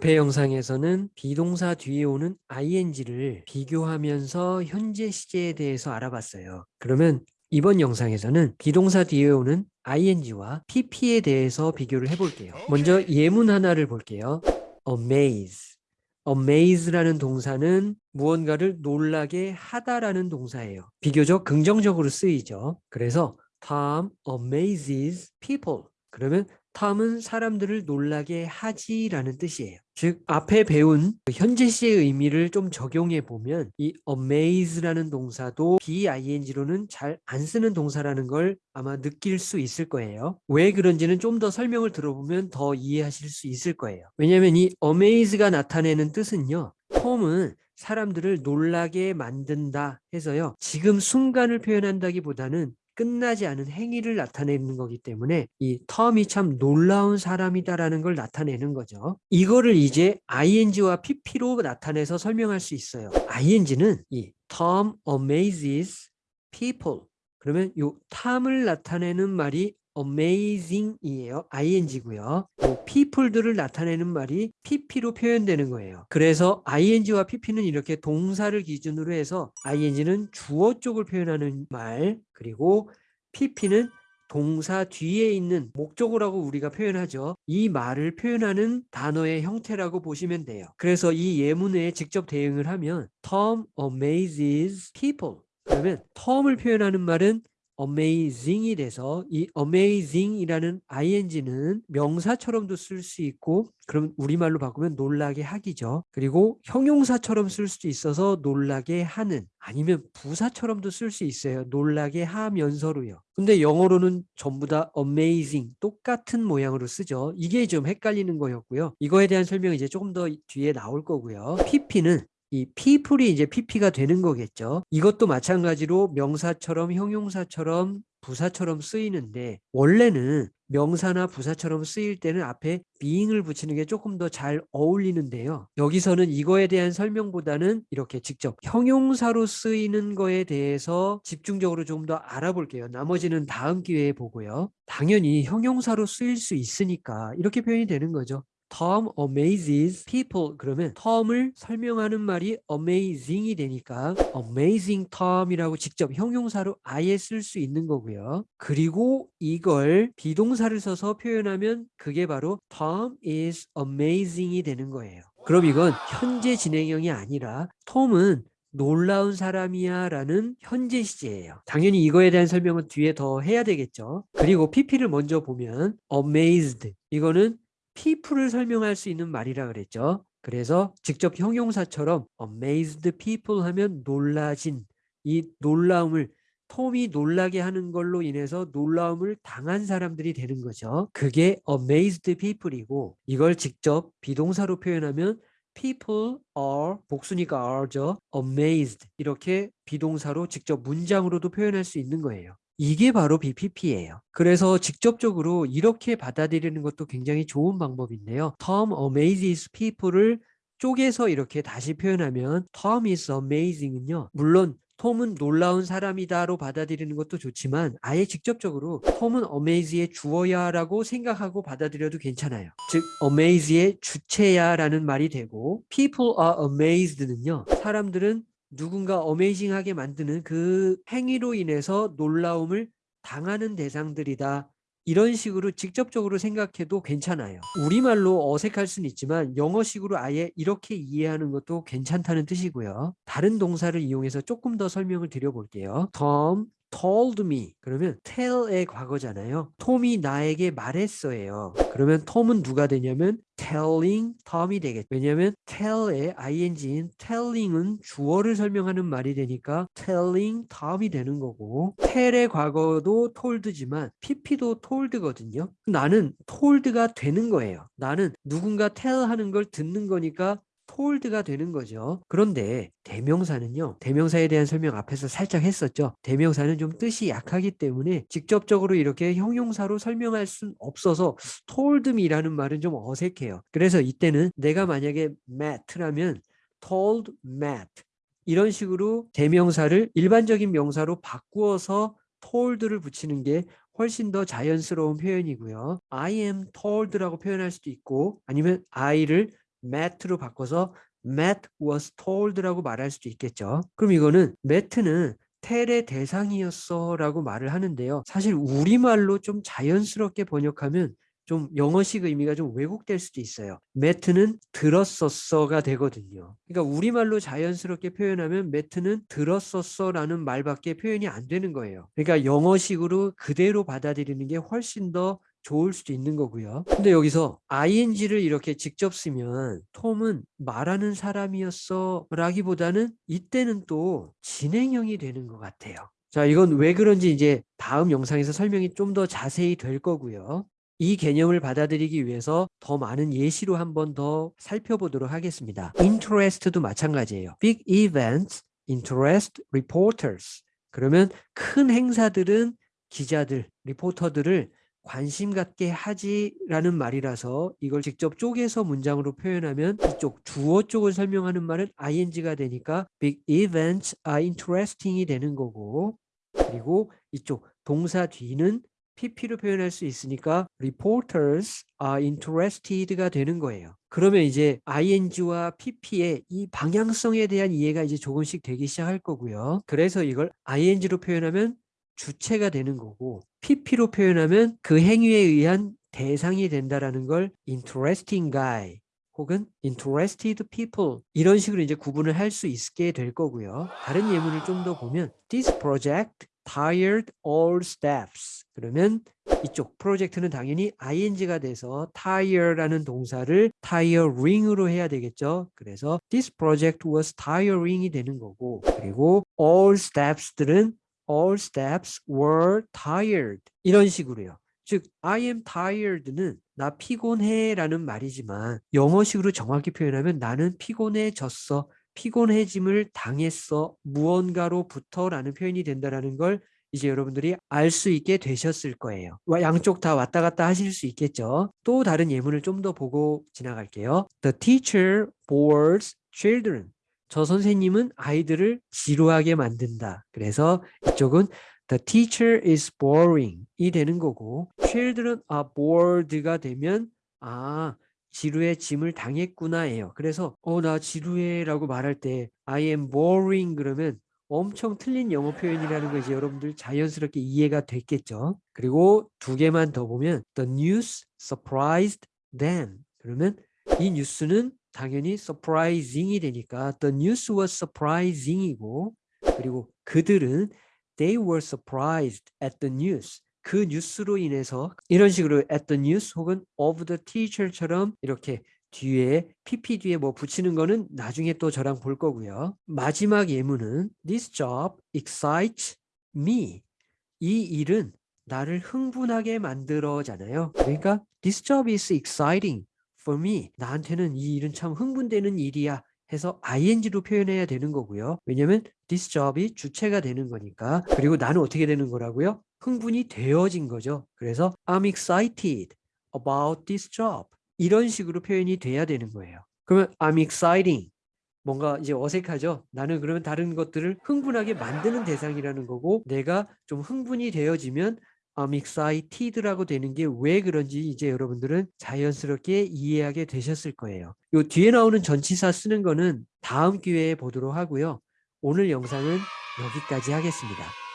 앞의 영상에서는 비동사 뒤에 오는 ing를 비교하면서 현재 시제에 대해서 알아봤어요. 그러면 이번 영상에서는 비동사 뒤에 오는 ing와 pp에 대해서 비교를 해볼게요. 먼저 예문 하나를 볼게요. amaze. amaze라는 동사는 무언가를 놀라게 하다라는 동사예요. 비교적 긍정적으로 쓰이죠. 그래서 Tom amazes people. 그러면 탐은 사람들을 놀라게 하지라는 뜻이에요. 즉 앞에 배운 현재 시의 의미를 좀 적용해 보면 이 amaze라는 동사도 bing로는 잘 안 쓰는 동사라는 걸 아마 느낄 수 있을 거예요. 왜 그런지는 좀 더 설명을 들어보면 더 이해하실 수 있을 거예요. 왜냐하면 이 amaze가 나타내는 뜻은요. 톰은 사람들을 놀라게 만든다 해서요. 지금 순간을 표현한다기보다는 끝나지 않은 행위를 나타내는 거기 때문에 이 텀이 참 놀라운 사람이다라는 걸 나타내는 거죠. 이거를 이제 ing와 pp로 나타내서 설명할 수 있어요. ing는 이 Tom amazes people 그러면 이 탐을 나타내는 말이 amazing이에요. ing고요. people들을 나타내는 말이 pp로 표현되는 거예요. 그래서 ing와 pp는 이렇게 동사를 기준으로 해서 ing는 주어 쪽을 표현하는 말 그리고 pp는 동사 뒤에 있는 목적어라고 우리가 표현하죠. 이 말을 표현하는 단어의 형태라고 보시면 돼요. 그래서 이 예문에 직접 대응을 하면 Tom amazes people 그러면 Tom을 표현하는 말은 amazing이 돼서 이 amazing이라는 ing는 명사처럼도 쓸 수 있고 그럼 우리말로 바꾸면 놀라게 하기죠. 그리고 형용사처럼 쓸 수도 있어서 놀라게 하는 아니면 부사처럼도 쓸 수 있어요. 놀라게 하면서로요. 근데 영어로는 전부 다 amazing 똑같은 모양으로 쓰죠. 이게 좀 헷갈리는 거였고요. 이거에 대한 설명이 이제 조금 더 뒤에 나올 거고요. pp는 이 people이 이제 pp가 되는 거겠죠. 이것도 마찬가지로 명사처럼 형용사처럼 부사처럼 쓰이는데 원래는 명사나 부사처럼 쓰일 때는 앞에 being을 붙이는 게 조금 더 잘 어울리는데요. 여기서는 이거에 대한 설명보다는 이렇게 직접 형용사로 쓰이는 거에 대해서 집중적으로 조금 더 알아볼게요. 나머지는 다음 기회에 보고요. 당연히 형용사로 쓰일 수 있으니까 이렇게 표현이 되는 거죠. Tom amazes people 그러면 Tom을 설명하는 말이 amazing이 되니까 amazing Tom이라고 직접 형용사로 아예 쓸 수 있는 거고요. 그리고 이걸 비동사를 써서 표현하면 그게 바로 Tom is amazing이 되는 거예요. 그럼 이건 현재 진행형이 아니라 톰은 놀라운 사람이야 라는 현재 시제예요. 당연히 이거에 대한 설명은 뒤에 더 해야 되겠죠. 그리고 pp를 먼저 보면 amazed 이거는 people을 설명할 수 있는 말이라 그랬죠. 그래서 직접 형용사처럼 amazed people 하면 놀라진 이 놀라움을 톰이 놀라게 하는 걸로 인해서 놀라움을 당한 사람들이 되는 거죠. 그게 amazed people이고 이걸 직접 비동사로 표현하면 people are 복수니까 are죠. amazed 이렇게 비동사로 직접 문장으로도 표현할 수 있는 거예요. 이게 바로 BPP예요. 그래서 직접적으로 이렇게 받아들이는 것도 굉장히 좋은 방법인데요. Tom amazes people을 쪼개서 이렇게 다시 표현하면 Tom is amazing은요. 물론 톰은 놀라운 사람이다로 받아들이는 것도 좋지만 아예 직접적으로 톰은 amaze의 주어야 라고 생각하고 받아들여도 괜찮아요. 즉 amaze의 주체야 라는 말이 되고 people are amazed는요. 사람들은 누군가 어메이징하게 만드는 그 행위로 인해서 놀라움을 당하는 대상들이다. 이런 식으로 직접적으로 생각해도 괜찮아요. 우리말로 어색할 수는 있지만 영어식으로 아예 이렇게 이해하는 것도 괜찮다는 뜻이고요. 다른 동사를 이용해서 조금 더 설명을 드려볼게요. Tom told me 그러면 tell의 과거잖아요. 톰이 나에게 말했어요. 그러면 톰은 누가 되냐면 telling Tom이 되겠죠. 왜냐하면 tell의 ing인 telling은 주어를 설명하는 말이 되니까 telling Tom이 되는 거고 tell의 과거도 told지만 pp도 told거든요. 나는 told가 되는 거예요. 나는 누군가 tell 하는 걸 듣는 거니까 told가 되는 거죠. 그런데 대명사는요. 대명사에 대한 설명 앞에서 살짝 했었죠. 대명사는 좀 뜻이 약하기 때문에 직접적으로 이렇게 형용사로 설명할 순 없어서 told me라는 말은 좀 어색해요. 그래서 이때는 내가 만약에 Matt라면 told Matt 이런 식으로 대명사를 일반적인 명사로 바꾸어서 told를 붙이는 게 훨씬 더 자연스러운 표현이고요. I am told라고 표현할 수도 있고 아니면 I를 Matt로 바꿔서 Matt was told라고 말할 수도 있겠죠. 그럼 이거는 Matt는 텔의 대상이었어 라고 말을 하는데요. 사실 우리말로 좀 자연스럽게 번역하면 좀 영어식 의미가 좀 왜곡될 수도 있어요. 매트는 들었었어가 되거든요. 그러니까 우리말로 자연스럽게 표현하면 매트는 들었었어라는 말밖에 표현이 안 되는 거예요. 그러니까 영어식으로 그대로 받아들이는 게 훨씬 더 좋을 수도 있는 거고요. 근데 여기서 ing를 이렇게 직접 쓰면 톰은 말하는 사람이었어 라기보다는 이때는 또 진행형이 되는 것 같아요. 자, 이건 왜 그런지 이제 다음 영상에서 설명이 좀 더 자세히 될 거고요. 이 개념을 받아들이기 위해서 더 많은 예시로 한 번 더 살펴보도록 하겠습니다. interest도 마찬가지예요. big events interest reporters. 그러면 큰 행사들은 기자들, 리포터들을 관심 갖게 하지라는 말이라서 이걸 직접 쪼개서 문장으로 표현하면 이쪽 주어 쪽을 설명하는 말은 ing가 되니까 big events are interesting이 되는 거고 그리고 이쪽 동사 뒤는 pp로 표현할 수 있으니까 reporters are interested가 되는 거예요. 그러면 이제 ing와 pp의 이 방향성에 대한 이해가 이제 조금씩 되기 시작할 거고요. 그래서 이걸 ing로 표현하면 주체가 되는 거고 pp로 표현하면 그 행위에 의한 대상이 된다라는 걸 interesting guy 혹은 interested people 이런 식으로 이제 구분을 할 수 있게 될 거고요. 다른 예문을 좀 더 보면 this project tired all staffs 그러면 이쪽 프로젝트는 당연히 ing가 돼서 tire라는 동사를 tiring으로 해야 되겠죠. 그래서 this project was tiring이 되는 거고 그리고 all staffs들은 all staffs were tired 이런 식으로요. 즉 I am tired는 나 피곤해 라는 말이지만 영어식으로 정확히 표현하면 나는 피곤해졌어 피곤해짐을 당했어 무언가로부터 라는 표현이 된다라는 걸 이제 여러분들이 알 수 있게 되셨을 거예요. 양쪽 다 왔다 갔다 하실 수 있겠죠. 또 다른 예문을 좀 더 보고 지나갈게요. The teacher bores children. 저 선생님은 아이들을 지루하게 만든다. 그래서 이쪽은 The teacher is boring 이 되는 거고 children are bored가 되면 아 지루의 짐을 당했구나 예요. 그래서 어 나 지루해 라고 말할 때 I am boring 그러면 엄청 틀린 영어 표현이라는 거 이제 여러분들 자연스럽게 이해가 됐겠죠. 그리고 두 개만 더 보면 the news surprised them. 그러면 이 뉴스는 당연히 surprising이 되니까 the news was surprising이고 그리고 그들은 they were surprised at the news. 그 뉴스로 인해서 이런 식으로 at the news 혹은 of the teacher처럼 이렇게 뒤에 pp 뒤에 뭐 붙이는 거는 나중에 또 저랑 볼 거고요. 마지막 예문은 this job excites me. 이 일은 나를 흥분하게 만들어잖아요. 그러니까 this job is exciting for me. 나한테는 이 일은 참 흥분되는 일이야. 해서 ing로 표현해야 되는 거고요. 왜냐면 this job이 주체가 되는 거니까. 그리고 나는 어떻게 되는 거라고요? 흥분이 되어진 거죠. 그래서 I'm excited about this job. 이런 식으로 표현이 돼야 되는 거예요. 그러면 I'm exciting. 뭔가 이제 어색하죠? 나는 그러면 다른 것들을 흥분하게 만드는 대상이라는 거고 내가 좀 흥분이 되어지면 I'm excited라고 되는 게 왜 그런지 이제 여러분들은 자연스럽게 이해하게 되셨을 거예요. 요 뒤에 나오는 전치사 쓰는 거는 다음 기회에 보도록 하고요. 오늘 영상은 여기까지 하겠습니다.